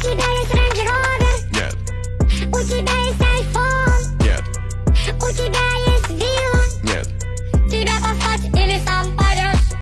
тебя есть Range Rover. Нет. У тебя есть iPhone. Нет. У тебя есть